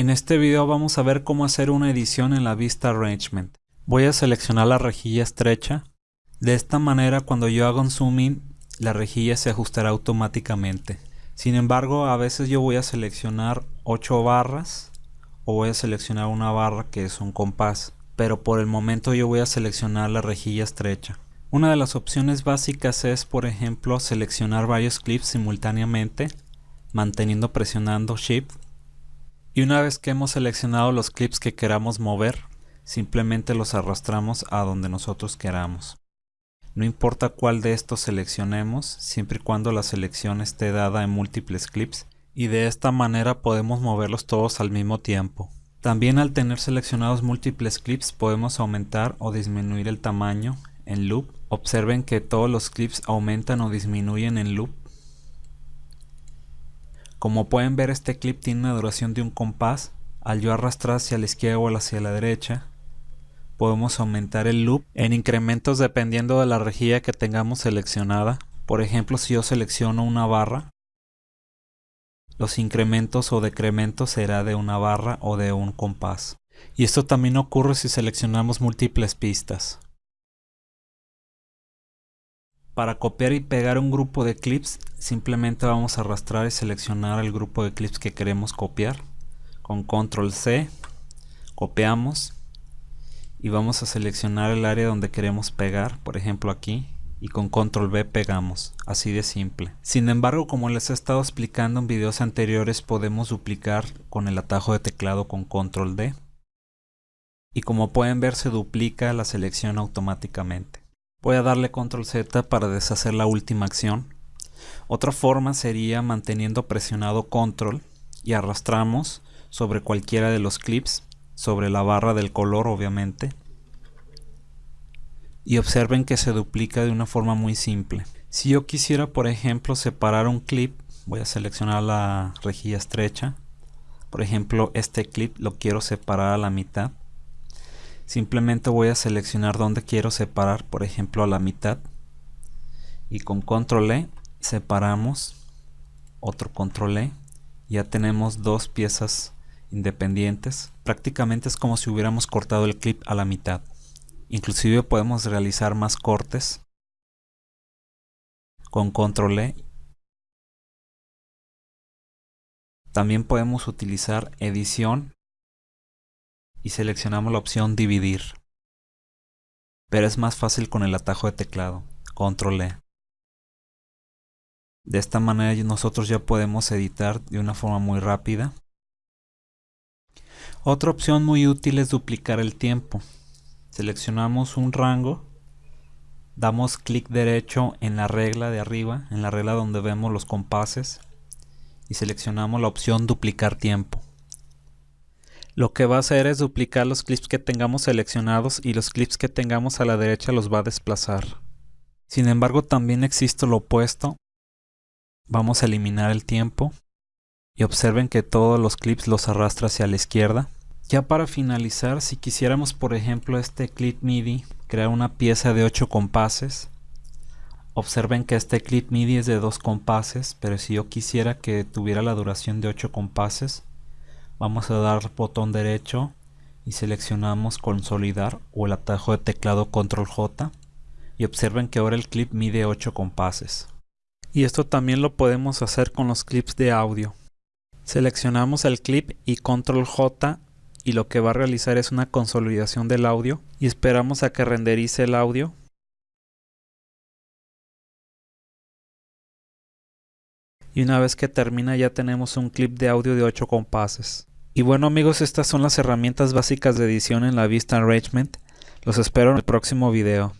En este video vamos a ver cómo hacer una edición en la vista arrangement. Voy a seleccionar la rejilla estrecha. De esta manera cuando yo haga un zoom in, la rejilla se ajustará automáticamente. Sin embargo, a veces yo voy a seleccionar 8 barras o voy a seleccionar una barra que es un compás. Pero por el momento yo voy a seleccionar la rejilla estrecha. Una de las opciones básicas es, por ejemplo, seleccionar varios clips simultáneamente, manteniendo presionando Shift y una vez que hemos seleccionado los clips que queramos mover, simplemente los arrastramos a donde nosotros queramos. No importa cuál de estos seleccionemos, siempre y cuando la selección esté dada en múltiples clips, y de esta manera podemos moverlos todos al mismo tiempo. También al tener seleccionados múltiples clips podemos aumentar o disminuir el tamaño en loop. Observen que todos los clips aumentan o disminuyen en loop como pueden ver este clip tiene una duración de un compás. Al yo arrastrar hacia la izquierda o hacia la derecha, podemos aumentar el loop en incrementos dependiendo de la rejilla que tengamos seleccionada. Por ejemplo, si yo selecciono una barra, los incrementos o decrementos será de una barra o de un compás. Y esto también ocurre si seleccionamos múltiples pistas. Para copiar y pegar un grupo de clips simplemente vamos a arrastrar y seleccionar el grupo de clips que queremos copiar. Con control C copiamos y vamos a seleccionar el área donde queremos pegar, por ejemplo aquí, y con control V pegamos, así de simple. Sin embargo, como les he estado explicando en videos anteriores, podemos duplicar con el atajo de teclado con control D. Y como pueden ver se duplica la selección automáticamente. Voy a darle control Z para deshacer la última acción. Otra forma sería manteniendo presionado control y arrastramos sobre cualquiera de los clips, sobre la barra del color obviamente. Y observen que se duplica de una forma muy simple. Si yo quisiera por ejemplo separar un clip, voy a seleccionar la rejilla estrecha. Por ejemplo este clip lo quiero separar a la mitad simplemente voy a seleccionar donde quiero separar por ejemplo a la mitad. Y con control E separamos otro control E. Ya tenemos dos piezas independientes. Prácticamente es como si hubiéramos cortado el clip a la mitad. Inclusive podemos realizar más cortes con control E. También podemos utilizar edición y seleccionamos la opción dividir. Pero es más fácil con el atajo de teclado, control E. De esta manera nosotros ya podemos editar de una forma muy rápida. Otra opción muy útil es duplicar el tiempo. Seleccionamos un rango, damos clic derecho en la regla de arriba, en la regla donde vemos los compases y seleccionamos la opción duplicar tiempo. Lo que va a hacer es duplicar los clips que tengamos seleccionados y los clips que tengamos a la derecha los va a desplazar. Sin embargo también existe lo opuesto. Vamos a eliminar el tiempo y observen que todos los clips los arrastra hacia la izquierda. Ya para finalizar, si quisiéramos por ejemplo este clip MIDI crear una pieza de 8 compases, observen que este clip MIDI es de 2 compases, pero si yo quisiera que tuviera la duración de 8 compases, vamos a dar botón derecho y seleccionamos consolidar o el atajo de teclado control J. Y observen que ahora el clip mide 8 compases. Y esto también lo podemos hacer con los clips de audio. Seleccionamos el clip y control J y lo que va a realizar es una consolidación del audio y esperamos a que renderice el audio. Y una vez que termina ya tenemos un clip de audio de 8 compases y bueno amigos, estas son las herramientas básicas de edición en la Vista Arrangement. Los espero en el próximo video.